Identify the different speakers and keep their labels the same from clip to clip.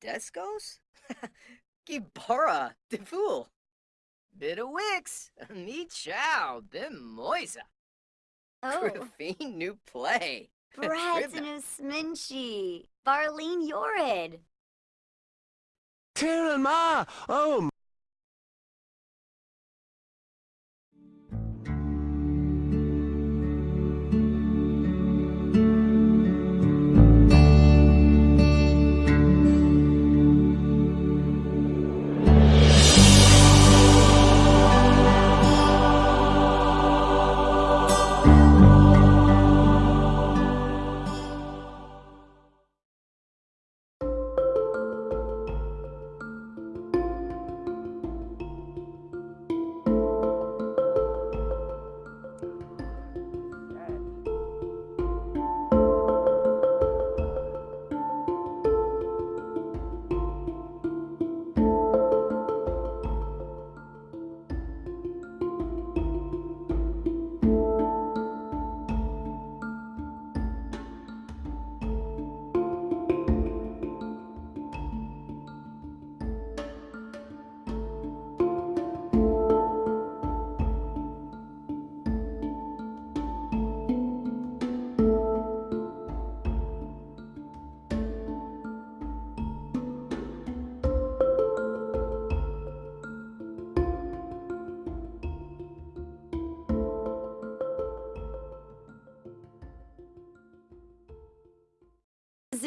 Speaker 1: Descos? Gibara, de fool. Bit of Wix, me chow, bim moisa.
Speaker 2: Oh.
Speaker 1: Grafine new play.
Speaker 2: Bratinu Sminchi. Barlene Yorid.
Speaker 3: Tara Ma! Oh,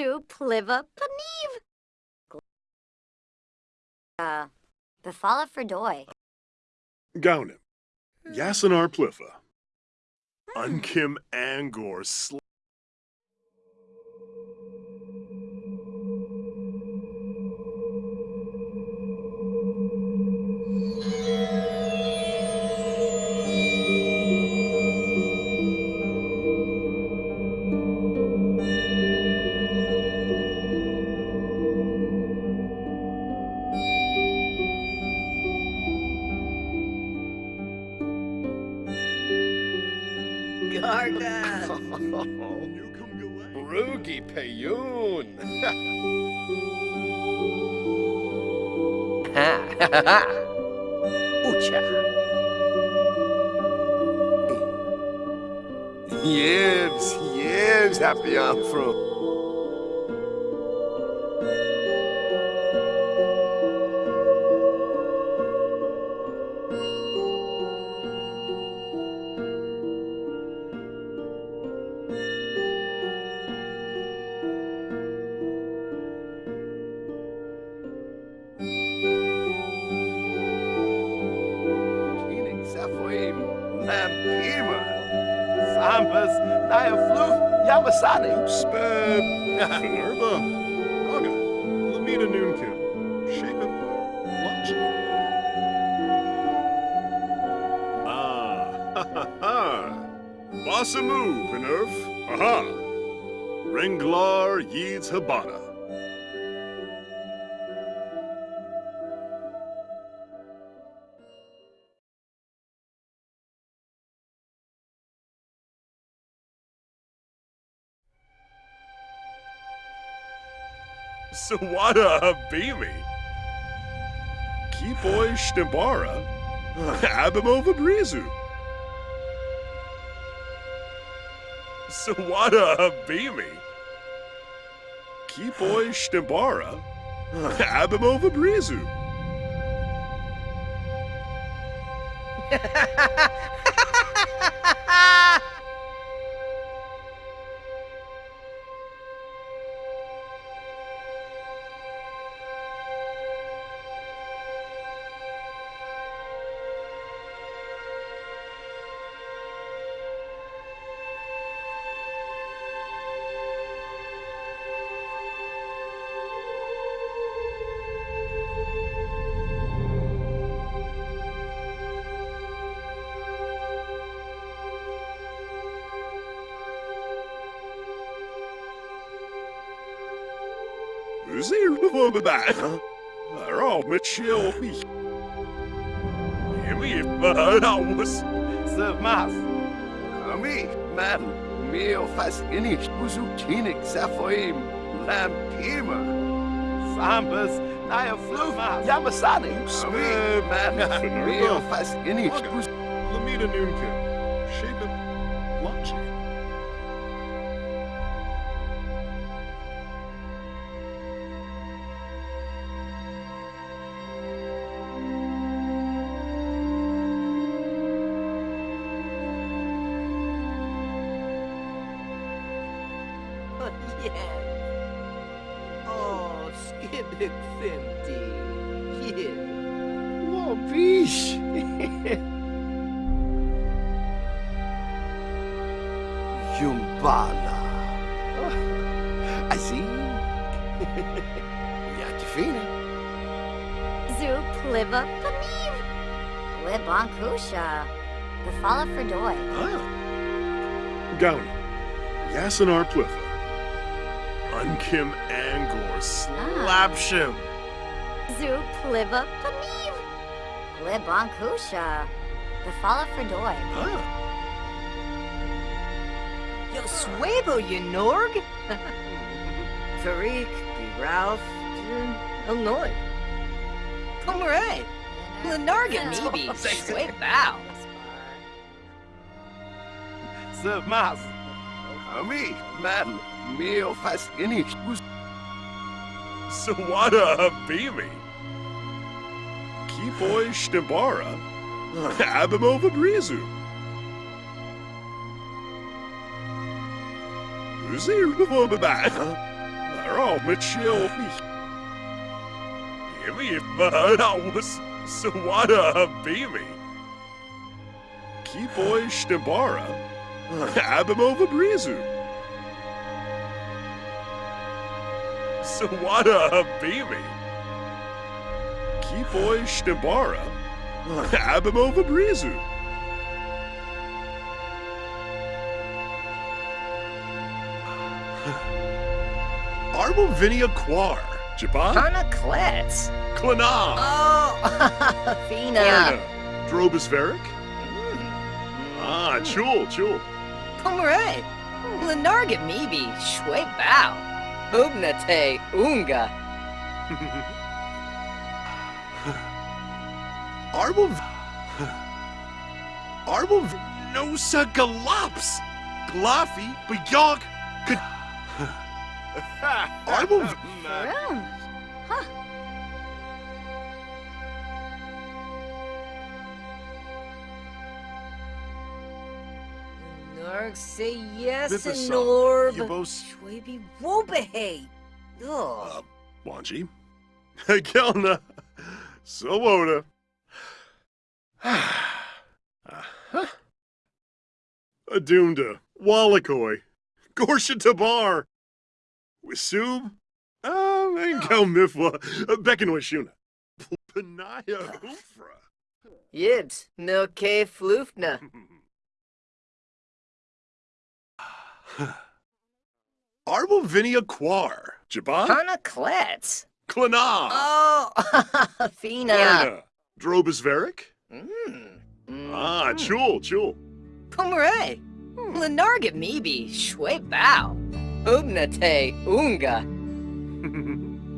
Speaker 2: Zu Pliva Paniv. Uh, Befala Ferdoy.
Speaker 4: Gaunim. Yasinar Plifa. Unkim Angor
Speaker 1: Ha ha ha ha! Ucha!
Speaker 5: Yibs, yibs, happy I'm from. Sambas, Naya Floof, Yamasani.
Speaker 4: Sped. Finerba. Raga. Lamina Noonkin. Shapen. Launching. Ah. Ha ha ha. Basamu, Pinerf. Aha. Renglar Yeeds Habana. Sawada Habimi. Kipoy Shtibara. Abimova Brizu. Sawada Habimi. Kipoy Shtibara. Abimova Brizu. Zeer chill. Jimmy, dat was.
Speaker 5: Sir Mas. Ami, man. Mio fas inish uzu tinik Sephoim. Lampima. Fambas, Naya Floof, Yamasani, Sweet, Man, Real Fascinicha.
Speaker 4: Lamita Noonkin.
Speaker 1: Skibbick fifty. Yeah.
Speaker 5: Oh, bicho. Yumbala. Assim. Ja, te fine.
Speaker 2: Zoo pliva paniv. Glibonkusha. The fala for doy.
Speaker 4: Ah. Gownie. Yasinar Plitha. Unkim Angor Slapshim.
Speaker 2: Zoo pliva paniv. Glibonkusha. The fala for doy.
Speaker 4: Ah.
Speaker 1: Yo swabo, you Norg. Tariq, be Ralph, Illinois. Pomeray. Lenarga, maybe. Sway bow.
Speaker 5: Sir Mas. Ami, man, Mio Fascinich.
Speaker 4: Sawada Habimi. Kipoi Shtibara. Abimova Brizu. They're. Gimme that was Sawada. Abimova Brizu. Sawada Habimi. Kipoi Shtibara. Abimova Brizu. Arbovinia Quar. Japan?
Speaker 1: Hana Klets.
Speaker 4: Klana.
Speaker 1: Oh, Fina.
Speaker 4: Arna. Drobus Varick?
Speaker 1: Mm.
Speaker 4: Ah, Chul, Chul.
Speaker 1: Pomeray. Lenarga, maybe. Sway bow. Ubnate, Unga.
Speaker 4: Arbov. Arbov. Nosa Galops. Glaffy. Bayonk. Arbov.
Speaker 1: Narg say yes. Norb.
Speaker 4: Yabos.
Speaker 1: Shwaby Wobahay. Ugh.
Speaker 4: Uh, Wanji. Kelna. Sowoda. Uh-huh. Adunda. Wallakoi. Gorsha Tabar. Wisub. Ah, Mankel Mifwa. Beckonwishuna. Panaya Ufra.
Speaker 1: Yibs. Milke Floofna.
Speaker 4: Arbovinia Quar. Jaban?
Speaker 1: Hana Klets.
Speaker 4: Klana.
Speaker 1: Oh, Fina.
Speaker 4: Arna. Drobus Varick?
Speaker 1: Mm.
Speaker 4: Ah, Chul, Chul.
Speaker 1: Pomeray. Lenarga, maybe. Shway bow. Ubnate, Unga.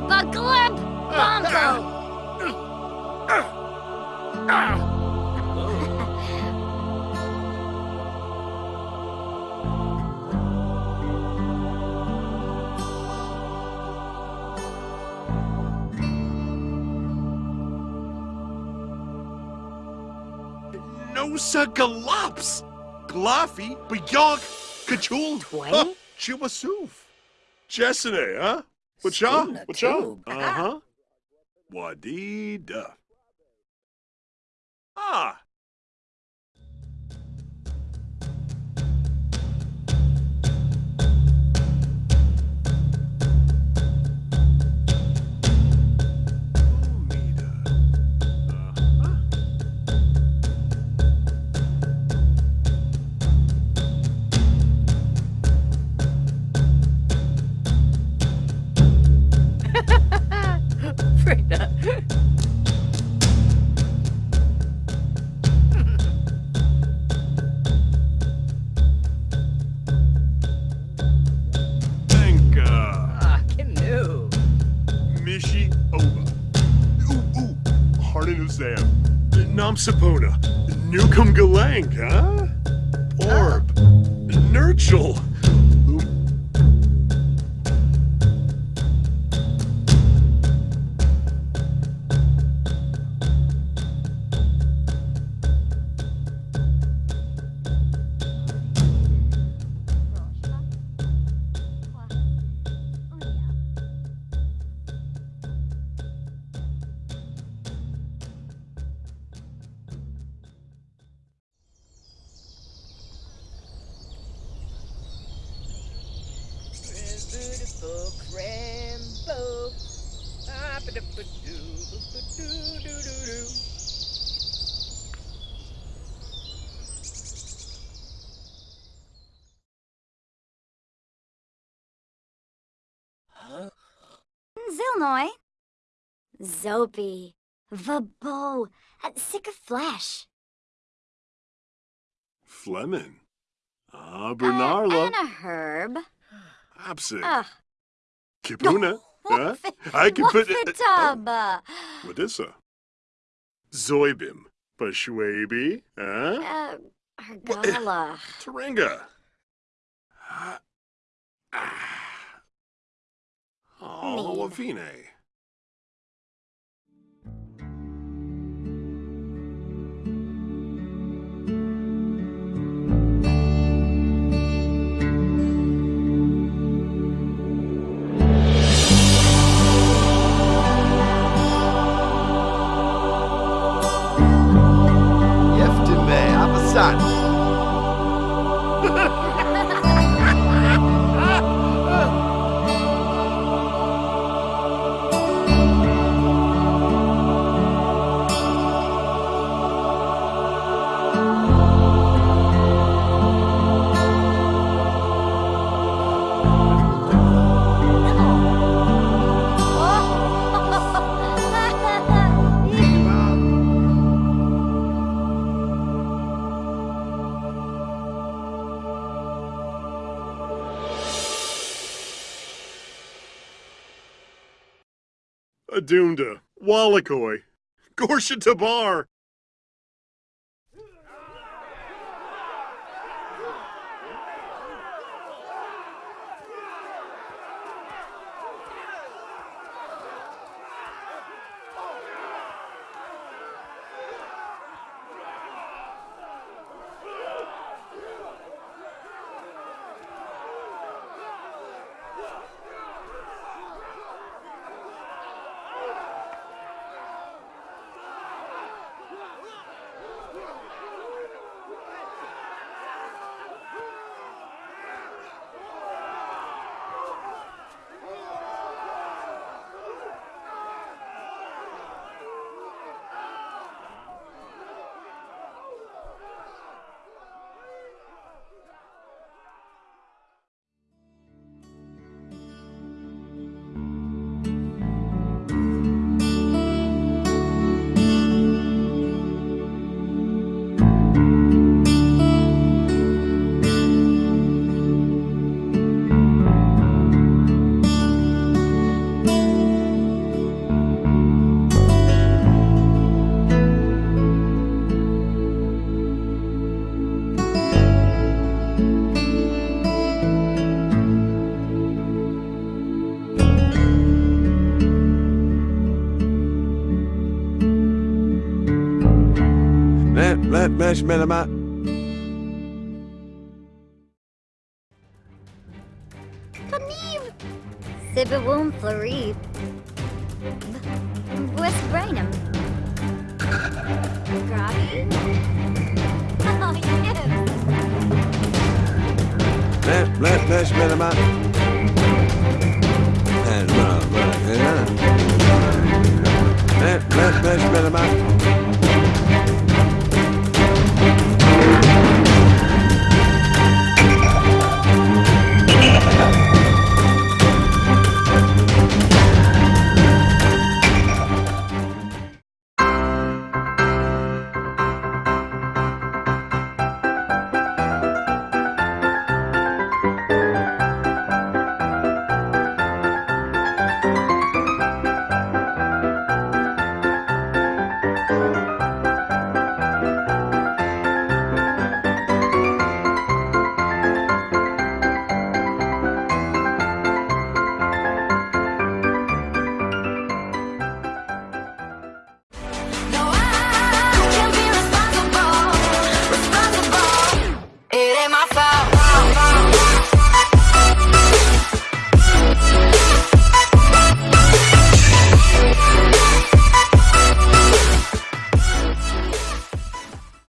Speaker 2: But glib. Bongo.
Speaker 4: Nosa Galops. Glaffy. Bayonk. Kachul. Chiwasuf. Jessene, huh? Whatcha?
Speaker 1: Skuna
Speaker 4: Whatcha?
Speaker 1: tube.
Speaker 4: Uh-huh. Wadida. Ah. Mitsubishi Oba. Ooh, ooh, Harnan Azam. Newcomb Galang, huh? Orb. Ah. Nurchel.
Speaker 1: Beautiful Crambo. Ah, ba-da-ba-doo, ba-doo-doo-doo-doo.
Speaker 2: Zilnoy. Zopy. Vabo. Sick of flesh.
Speaker 4: Fleming. Ah,
Speaker 2: Uh,
Speaker 4: Bernarla.
Speaker 2: and a herb.
Speaker 4: Absent.
Speaker 2: Ugh.
Speaker 4: Kipuna. huh? I can put
Speaker 2: tub? Uh,
Speaker 4: What is that? Zoibim. Bashwabi. Huh?
Speaker 2: uh, Argala.
Speaker 4: Taringa. Ah. Ah. Oh,
Speaker 2: Mean.
Speaker 4: Adunda. Wallakoi. Gorsha Tabar.
Speaker 5: Let, let, mesh, melama.
Speaker 2: Pamiv. Sibawum Florib. West Brainham. Groggy. Oh, yes.
Speaker 5: Let, let, mesh, melama. And, uh, uh, uh, Let, let, mesh, melama.